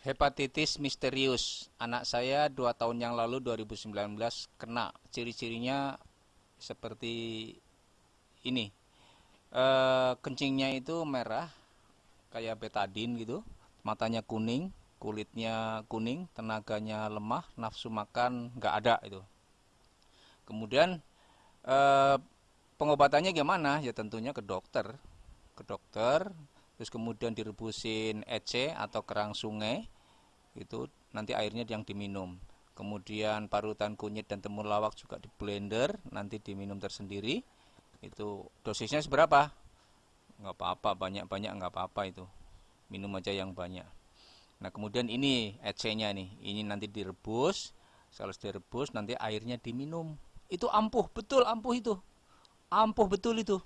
Hepatitis misterius. Anak saya dua tahun yang lalu 2019 kena. Ciri-cirinya seperti ini. E, kencingnya itu merah, kayak betadin gitu. Matanya kuning, kulitnya kuning, tenaganya lemah, nafsu makan nggak ada itu. Kemudian e, pengobatannya gimana? Ya tentunya ke dokter. Ke dokter, terus kemudian direbusin EC atau kerang sungai itu nanti airnya yang diminum. Kemudian parutan kunyit dan temulawak juga di blender nanti diminum tersendiri. Itu dosisnya seberapa? Nggak apa-apa banyak-banyak nggak apa-apa itu. Minum aja yang banyak. Nah kemudian ini EC nya nih ini nanti direbus. Kalau direbus nanti airnya diminum. Itu ampuh betul ampuh itu. Ampuh betul itu